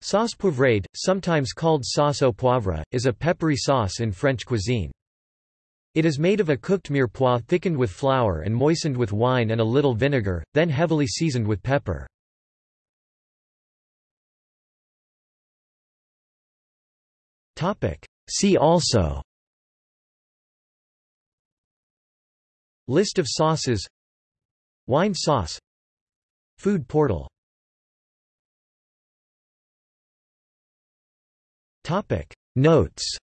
Sauce poivrade, sometimes called sauce au poivre, is a peppery sauce in French cuisine. It is made of a cooked mirepoix thickened with flour and moistened with wine and a little vinegar, then heavily seasoned with pepper. See also List of sauces Wine sauce Food portal Notes